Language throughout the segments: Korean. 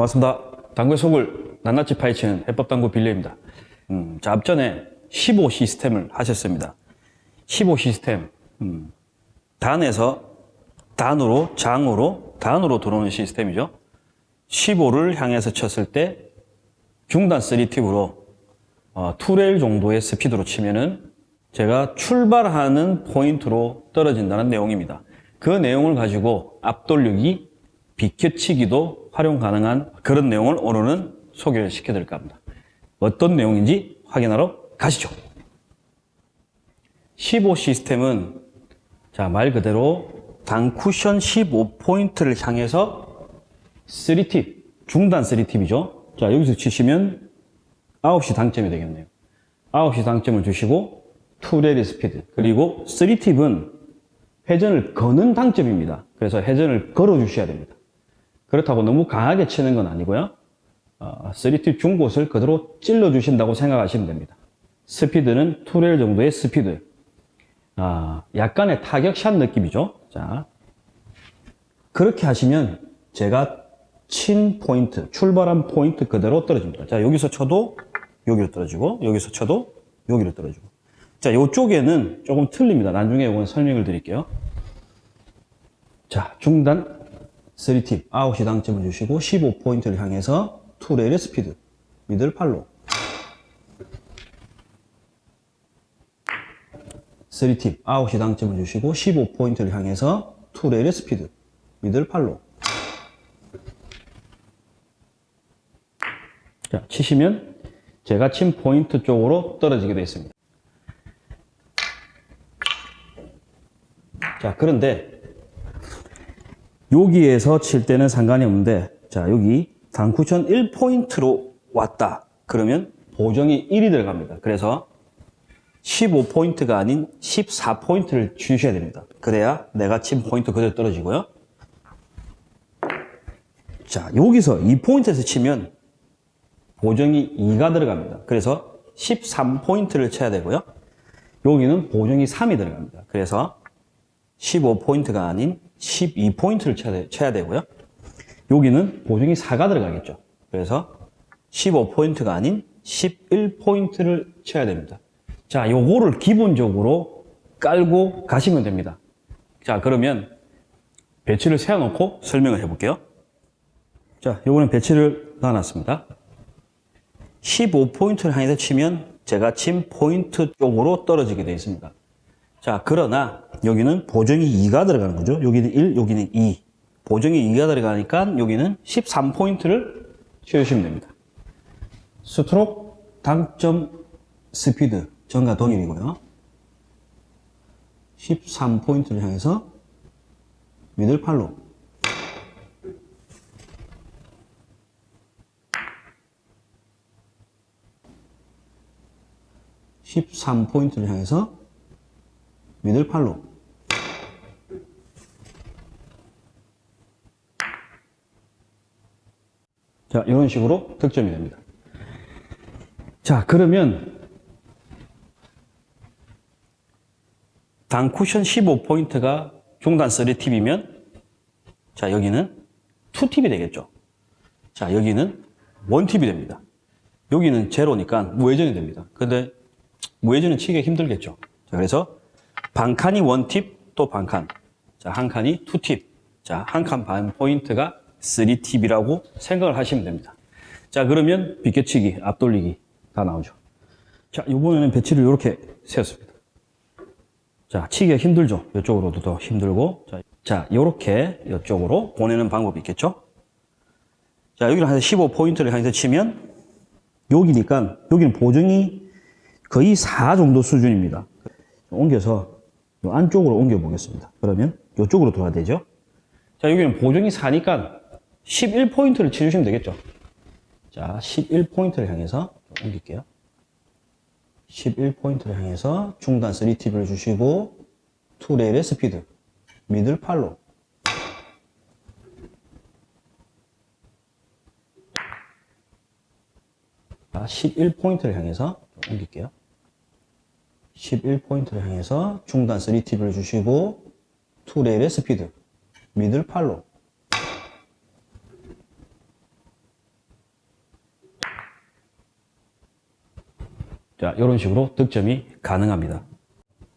반갑습니다. 당구의 속을 낱낱이 파헤치는 해법당구 빌려입니다. 음, 자, 앞전에 15 시스템을 하셨습니다. 15 시스템, 음, 단에서 단으로, 장으로, 단으로 들어오는 시스템이죠. 15를 향해서 쳤을 때 중단 3팁으로 어, 2레일 정도의 스피드로 치면은 제가 출발하는 포인트로 떨어진다는 내용입니다. 그 내용을 가지고 앞돌리기, 비켜치기도 활용 가능한 그런 내용을 오늘은 소개를 시켜 드릴까 합니다. 어떤 내용인지 확인하러 가시죠. 15 시스템은 자, 말 그대로 단쿠션 15포인트를 향해서 3팁, 중단 3팁이죠. 자, 여기서 치시면 9시 당점이 되겠네요. 9시 당점을 주시고 two rail의 스피드 그리고 3 tip은 회전을 거는 당점입니다. 그래서 회전을 걸어 주셔야 됩니다. 그렇다고 너무 강하게 치는 건 아니고요. 어, 3팁 중곳을 그대로 찔러 주신다고 생각하시면 됩니다. 스피드는 two rail 정도의 스피드. 아, 약간의 타격샷 느낌이죠. 자, 그렇게 하시면 제가 친 포인트, 출발한 포인트 그대로 떨어집니다. 자, 여기서 쳐도 여기로 떨어지고, 여기서 쳐도 여기로 떨어지고. 자, 이쪽에는 조금 틀립니다. 나중에 이건 설명을 드릴게요. 자, 중단 3팁, 아웃이 당점을 주시고 15포인트를 향해서 two rail의 스피드, middle follow 3 tip, 아홉시 당점을 주시고 15포인트를 향해서 two rail의 스피드, middle follow 자, 치시면 제가 친 포인트 쪽으로 떨어지게 되어 있습니다. 자, 그런데 여기에서 칠 때는 상관이 없는데 자, 여기 단쿠션 1포인트로 왔다. 그러면 보정이 1이 들어갑니다. 그래서 15포인트가 아닌 14포인트를 주셔야 됩니다. 그래야 내가 친 포인트 그대로 떨어지고요. 자, 여기서 2포인트에서 치면 보정이 2가 들어갑니다. 그래서 13포인트를 쳐야 되고요. 여기는 보정이 3이 들어갑니다. 그래서 15포인트가 아닌 12포인트를 쳐야, 쳐야 되고요. 여기는 보정이 4가 들어가겠죠. 그래서 15포인트가 아닌 11포인트를 쳐야 됩니다. 자, 요거를 기본적으로 깔고 가시면 됩니다. 자, 그러면 배치를 세워놓고 설명을 해볼게요. 자, 요거는 배치를 놔놨습니다. 15포인트를 향해서 치면 제가 친 포인트 쪽으로 떨어지게 되어 있습니다. 자, 그러나 여기는 보정이 2가 들어가는 거죠. 여기는 1, 여기는 2. 보정이 2가 들어가니까 여기는 13포인트를 채우시면 됩니다. 스트로크 당점 스피드 전과 동일이고요. 13포인트를 향해서 미들팔로 13포인트를 향해서 미들 팔로. 자 이런 식으로 득점이 됩니다. 자 그러면 단 쿠션 15포인트가 중단 3팁이면 자 여기는 2팁이 되겠죠. 자 여기는 1팁이 됩니다. 여기는 제로니까 무회전이 됩니다. 근데 무회전은 치기가 힘들겠죠. 자 그래서 반칸이 one팁 또 반칸. 자, 한 칸이 two팁. 자, 한 칸 반 포인트가 3팁이라고 생각을 하시면 됩니다. 자, 그러면 비껴치기, 앞돌리기 다 나오죠. 자, 이번에는 배치를 이렇게 세웠습니다. 자, 치기가 힘들죠. 이쪽으로도 더 힘들고. 자, 자, 이렇게 이쪽으로 보내는 방법이 있겠죠. 자, 여기를 한 15포인트를 향해서 치면 여기니까 여기는 보정이 거의 4 정도 수준입니다. 옮겨서 요 안쪽으로 옮겨 보겠습니다. 그러면 이쪽으로 돌아야 되죠. 자, 여기는 보정이 4니까 11포인트를 치주시면 되겠죠. 자, 11포인트를 향해서 옮길게요. 11포인트를 향해서 중단 3팁을 주시고 투레일의 스피드, 미들 팔로 자, 11포인트를 향해서 옮길게요. 11포인트를 향해서 중단 3팁을 주시고 2레일의 스피드 미들 팔로. 자 이런 식으로 득점이 가능합니다.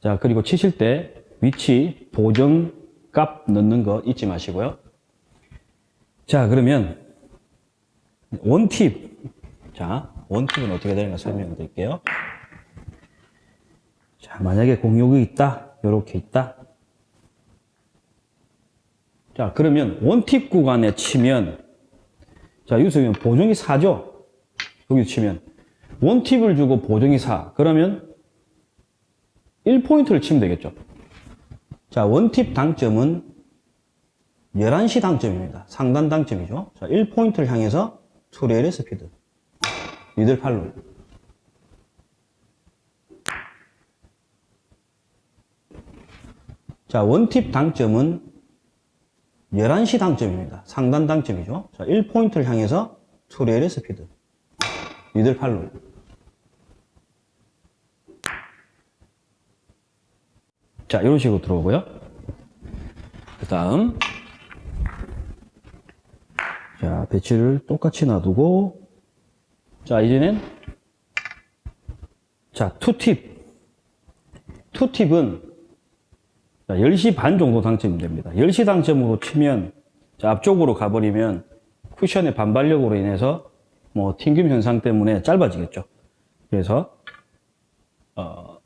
자 그리고 치실 때 위치 보정 값 넣는 거 잊지 마시고요. 자 그러면 원팁. 자 원팁은 어떻게 되는가 설명을 드릴게요. 자, 만약에 공욕이 있다. 이렇게 있다. 자, 그러면 원팁 구간에 치면 자, 여기서 보면 보정이 4죠? 여기 치면 원팁을 주고 보정이 4. 그러면 1포인트를 치면 되겠죠. 자, 원팁 당점은 11시 당점입니다. 상단 당점이죠. 자, 1포인트를 향해서 투레일의 스피드. 미들 팔로. 자, 원팁 당점은 11시 당점입니다. 상단 당점이죠. 자, 1포인트를 향해서 투레일의 스피드. 미들 팔로. 자, 이런 식으로 들어오고요. 그 다음. 자, 배치를 똑같이 놔두고. 자, 이제는. 자, 투팁. 투팁은 자, 10시 반 정도 당첨이 됩니다. 10시 당첨으로 치면 자, 앞쪽으로 가버리면 쿠션의 반발력으로 인해서 뭐 튕김 현상 때문에 짧아지겠죠. 그래서 어,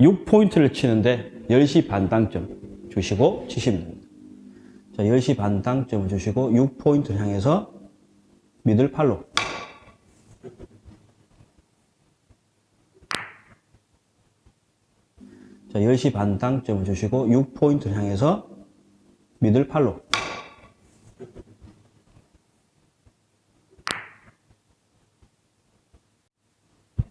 6포인트를 치는데 10시 반 당점 주시고 치시면 됩니다. 자, 10시 반 당점을 주시고 6포인트를 향해서 미들 팔로 자, 10시 반 당점을 주시고 6포인트를 향해서 미들 팔로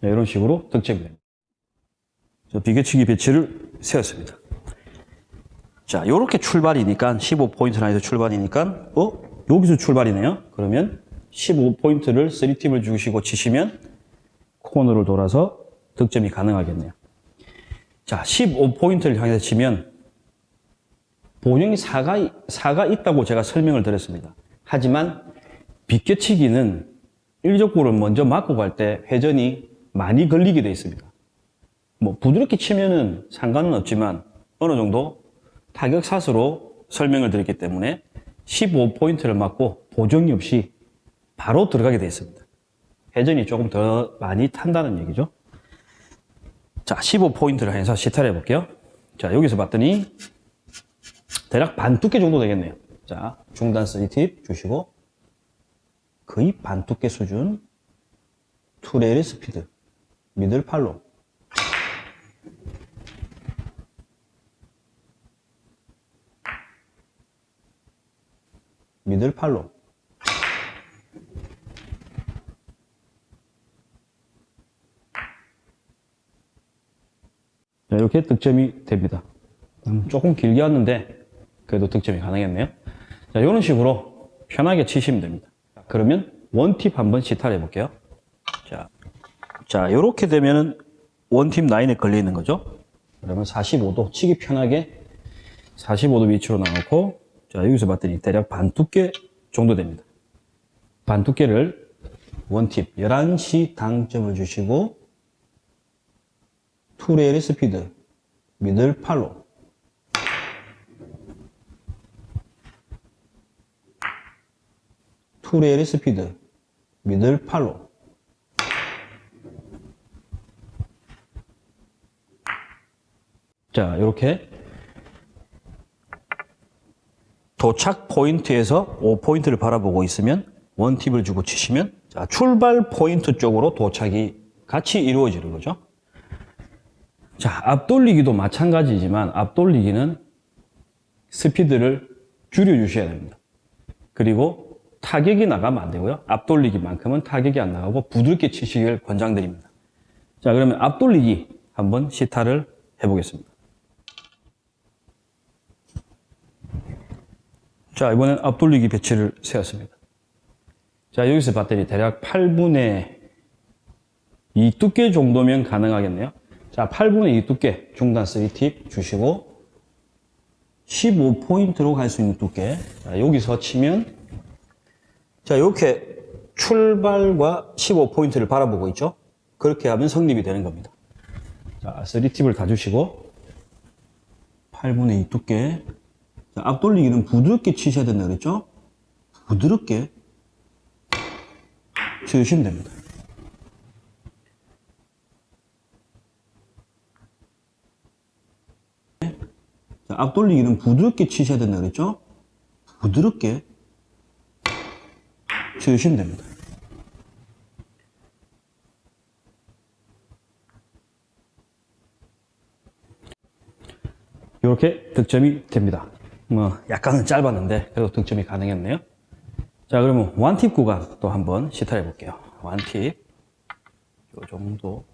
네, 이런 식으로 득점이 됩니다. 저 비교치기 배치를 세웠습니다. 자, 이렇게 출발이니까 15포인트 라인에서 출발이니까 어? 여기서 출발이네요. 그러면 15포인트를 3팁을 주시고 치시면 코너를 돌아서 득점이 가능하겠네요. 자, 15포인트를 향해서 치면 본영이 4가, 4가 있다고 제가 설명을 드렸습니다. 하지만 비껴치기는 일적구를 먼저 맞고 갈 때 회전이 많이 걸리게 되어 있습니다. 뭐 부드럽게 치면은 상관은 없지만 어느 정도 타격샷으로 설명을 드렸기 때문에 15포인트를 맞고 보정이 없이 바로 들어가게 되어 있습니다. 회전이 조금 더 많이 탄다는 얘기죠. 자, 15포인트를 해서 시타를 해볼게요. 자, 여기서 봤더니 대략 반 두께 정도 되겠네요. 자, 중단 3팁 주시고 거의 반 두께 수준 투레일의 스피드 미들 팔로 미들 팔로 이렇게 득점이 됩니다. 음, 조금 길게 왔는데 그래도 득점이 가능했네요. 자, 이런 식으로 편하게 치시면 됩니다. 그러면 원팁 한번 시타를 해볼게요. 자, 자, 이렇게 되면은 원팁 라인에 걸려 있는 거죠. 그러면 45도 치기 편하게 45도 위치로 나놓고 자, 여기서 봤더니 대략 반 두께 정도 됩니다. 반 두께를 원팁 11시 당점을 주시고 투레일의 스피드 미들 팔로. 투레일의 스피드 미들 팔로. 자 이렇게. 도착 포인트에서 5포인트를 바라보고 있으면 원팁을 주고 치시면 자, 출발 포인트 쪽으로 도착이 같이 이루어지는 거죠. 자, 앞돌리기도 마찬가지지만 앞돌리기는 스피드를 줄여주셔야 됩니다. 그리고 타격이 나가면 안 되고요. 앞돌리기만큼은 타격이 안 나가고 부드럽게 치시길 권장드립니다. 자, 그러면 앞돌리기 한번 시타를 해보겠습니다. 자, 이번엔 앞돌리기 배치를 세웠습니다. 자, 여기서 봤더니 대략 8분의 2 두께 정도면 가능하겠네요. 자, 8분의 2 두께 중단 3팁 주시고 15포인트로 갈 수 있는 두께. 자, 여기서 치면 자, 이렇게 출발과 15포인트를 바라보고 있죠. 그렇게 하면 성립이 되는 겁니다. 자, 3팁을 다 주시고 8분의 2 두께 자, 앞돌리기는 부드럽게 치셔야 된다 그랬죠? 부드럽게 치우시면 됩니다. 자, 앞돌리기는 부드럽게 치셔야 된다 그랬죠? 부드럽게 치우시면 됩니다. 이렇게 득점이 됩니다. 뭐 약간은 짧았는데 그래도 득점이 가능했네요. 자 그러면 완팁 구간 또 한번 시타해 볼게요. 완팁 요 정도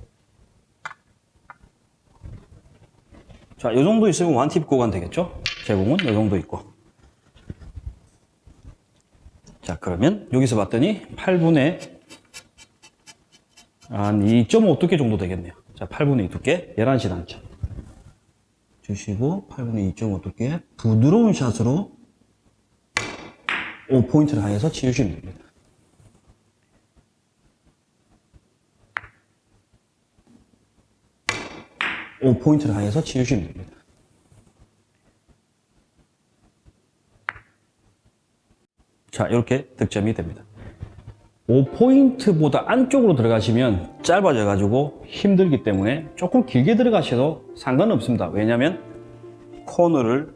자, 요 정도 있으면 완팁 구간 되겠죠? 제공은 요 정도 있고. 자, 그러면 여기서 봤더니 8분의 한 2.5 두께 정도 되겠네요. 자, 8분의 2 두께, 11시 단점. 주시고, 8분의 2.5 두께, 부드러운 샷으로 5포인트를 향해서 치우시면 됩니다. 포인트를 향해서 치우시면 됩니다. 자, 이렇게 득점이 됩니다. 5포인트보다 안쪽으로 들어가시면 짧아져 가지고 힘들기 때문에 조금 길게 들어가셔도 상관없습니다. 왜냐하면 코너를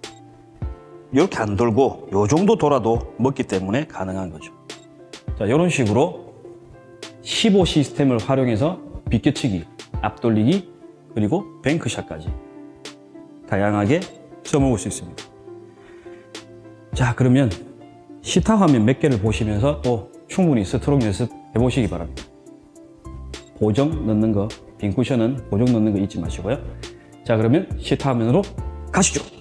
이렇게 안 돌고 이 정도 돌아도 먹기 때문에 가능한 거죠. 자, 이런 식으로 15 시스템을 활용해서 비껴치기, 앞돌리기, 그리고 뱅크샷까지 다양하게 써먹을 수 있습니다. 자, 그러면 시타 화면 몇 개를 보시면서 또 충분히 스트로크 연습 해보시기 바랍니다. 보정 넣는 거, 빈 쿠션은 보정 넣는 거 잊지 마시고요. 자, 그러면 시타 화면으로 가시죠.